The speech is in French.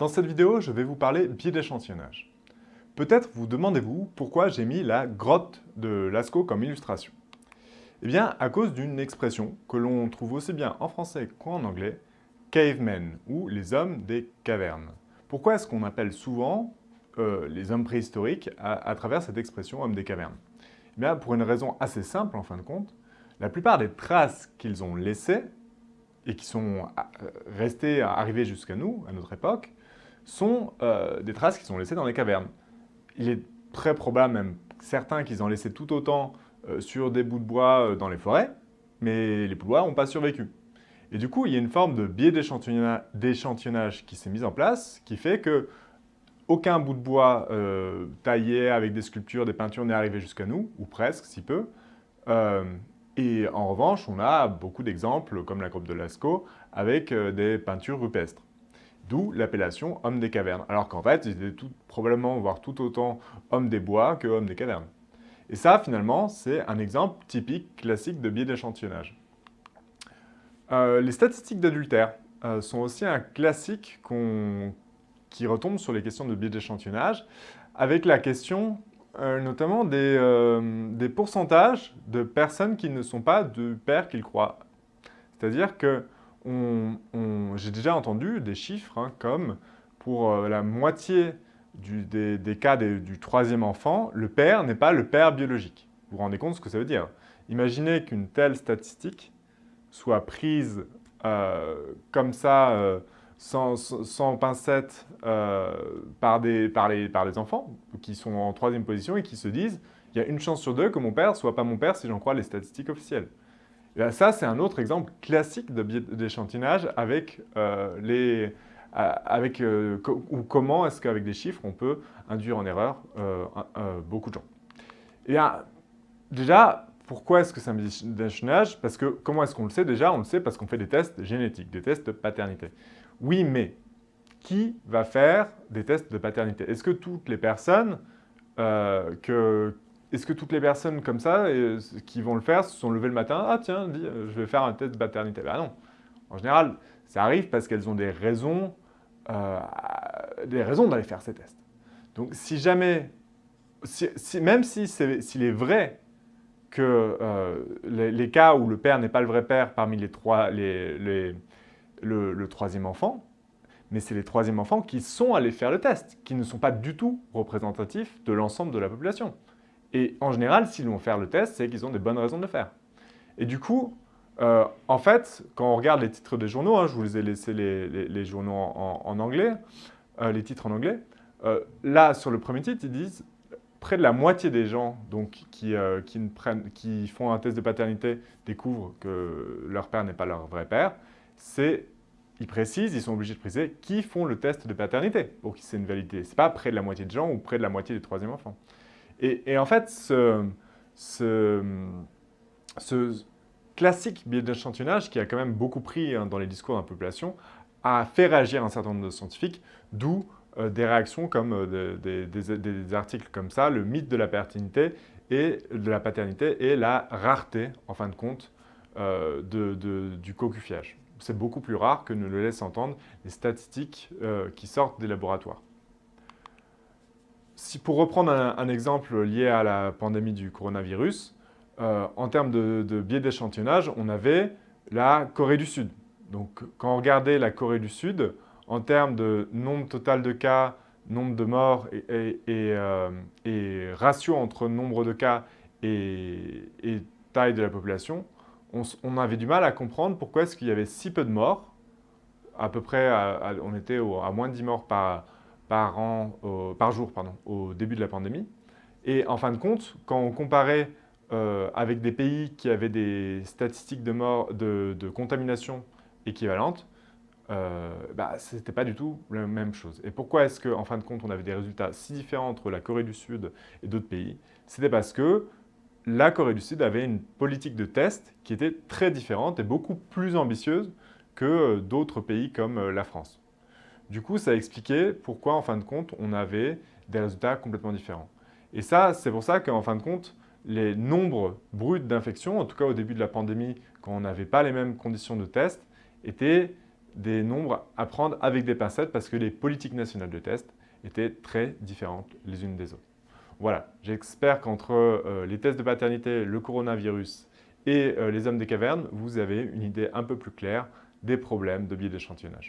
Dans cette vidéo, je vais vous parler biais d'échantillonnage. Peut-être vous demandez-vous pourquoi j'ai mis la grotte de Lascaux comme illustration. Eh bien, à cause d'une expression que l'on trouve aussi bien en français qu'en anglais, cavemen, ou les hommes des cavernes. Pourquoi est-ce qu'on appelle souvent euh, les hommes préhistoriques à, travers cette expression hommes des cavernes? Eh bien, pour une raison assez simple en fin de compte, la plupart des traces qu'ils ont laissées et qui sont euh, restées, arrivées jusqu'à nous, à notre époque, sont euh, des traces qui sont laissées dans les cavernes. Il est très probable, même certains, qu'ils en laissé tout autant euh, sur des bouts de bois euh, dans les forêts, mais les bois n'ont pas survécu. Et du coup, il y a une forme de biais d'échantillonnage qui s'est mise en place, qui fait que aucun bout de bois taillé avec des sculptures, des peintures n'est arrivé jusqu'à nous, ou presque, si peu. et en revanche, on a beaucoup d'exemples, comme la groupe de Lascaux, avec des peintures rupestres. D'où l'appellation homme des cavernes. Alors qu'en fait, ils étaient probablement, voire tout autant homme des bois que homme des cavernes. Et ça, finalement, c'est un exemple typique, classique de biais d'échantillonnage. Euh, les statistiques d'adultère euh, sont aussi un classique qui retombe sur les questions de biais d'échantillonnage, avec la question euh, notamment des, pourcentages de personnes qui ne sont pas du père qu'ils croient. C'est-à-dire que j'ai déjà entendu des chiffres hein, comme pour euh, la moitié des, cas du troisième enfant, le père n'est pas le père biologique. Vous vous rendez compte ce que ça veut dire? Imaginez qu'une telle statistique soit prise euh, comme ça, euh, sans, sans, pincette, par, des, les, par les enfants qui sont en troisième position et qui se disent « il y a une chance sur deux que mon père soit pas mon père si j'en crois les statistiques officielles ». Ça, c'est un autre exemple classique d'échantillonnage avec euh, les... Euh, avec, euh, ou comment est-ce qu'avec des chiffres, on peut induire en erreur beaucoup de gens. Et déjà, pourquoi est-ce que c'est un d'échantillonnage Parce que, comment est-ce qu'on le sait? Déjà On le sait parce qu'on fait des tests génétiques, des tests de paternité. Oui, mais qui va faire des tests de paternité? Est-ce que toutes les personnes que, est-ce que toutes les personnes comme ça qui vont le faire se sont levées le matin « Ah tiens, euh, je vais faire un test de paternité ». Ben non. En général, ça arrive parce qu'elles ont des raisons, euh, raisons d'aller faire ces tests. Donc si jamais, même s'il est vrai que euh, les, cas où le père n'est pas le vrai père parmi les trois, le, le, troisième enfant, mais c'est les troisièmes enfants qui sont allés faire le test, qui ne sont pas du tout représentatifs de l'ensemble de la population. Et en général, s'ils vont faire le test, c'est qu'ils ont des bonnes raisons de le faire. Et du coup, euh, en fait, quand on regarde les titres des journaux, hein, je vous ai laissé les, journaux en, anglais, euh, les titres en anglais, euh, là, sur le premier titre, ils disent près de la moitié des gens donc, qui, qui font un test de paternité découvrent que leur père n'est pas leur vrai père. C'est, ils précisent, ils sont obligés de préciser, qui font le test de paternité pour qui c'est une validité. Ce n'est pas près de la moitié de gens ou près de la moitié des troisième enfants. Et, en fait, ce, classique biais d'échantillonnage, qui a quand même beaucoup pris hein, dans les discours de la population, a fait réagir un certain nombre de scientifiques, d'où euh, des réactions comme euh, des, articles comme ça, le mythe de la paternité et de la paternité et la rareté, en fin de compte, euh, du cocufiage. C'est beaucoup plus rare que ne le laissent entendre les statistiques qui sortent des laboratoires pour reprendre un, exemple lié à la pandémie du coronavirus, euh, en termes de, biais d'échantillonnage, on avait la Corée du Sud. Donc, quand on regardait la Corée du Sud, en termes de nombre total de cas, nombre de morts et, euh, ratio entre nombre de cas et, taille de la population, on, avait du mal à comprendre pourquoi est-ce qu'il y avait si peu de morts. À peu près, on était à moins de 10 morts par, par, an, par jour pardon, au début de la pandémie. Et en fin de compte, quand on comparait euh, avec des pays qui avaient des statistiques de, mort, de, contamination équivalentes, euh, bah, ce n'était pas du tout la même chose. Et pourquoi est-ce qu'en en fin de compte, on avait des résultats si différents entre la Corée du Sud et d'autres pays? C'était parce que la Corée du Sud avait une politique de test qui était très différente et beaucoup plus ambitieuse que d'autres pays comme la France. Du coup, ça expliquait pourquoi, en fin de compte, on avait des résultats complètement différents. Et ça, c'est pour ça qu'en fin de compte, les nombres bruts d'infection, en tout cas au début de la pandémie, quand on n'avait pas les mêmes conditions de test, étaient des nombres à prendre avec des pincettes parce que les politiques nationales de test étaient très différentes les unes des autres. Voilà, j'espère qu'entre euh, les tests de paternité, le coronavirus et euh, les hommes des cavernes, vous avez une idée un peu plus claire des problèmes de biais d'échantillonnage.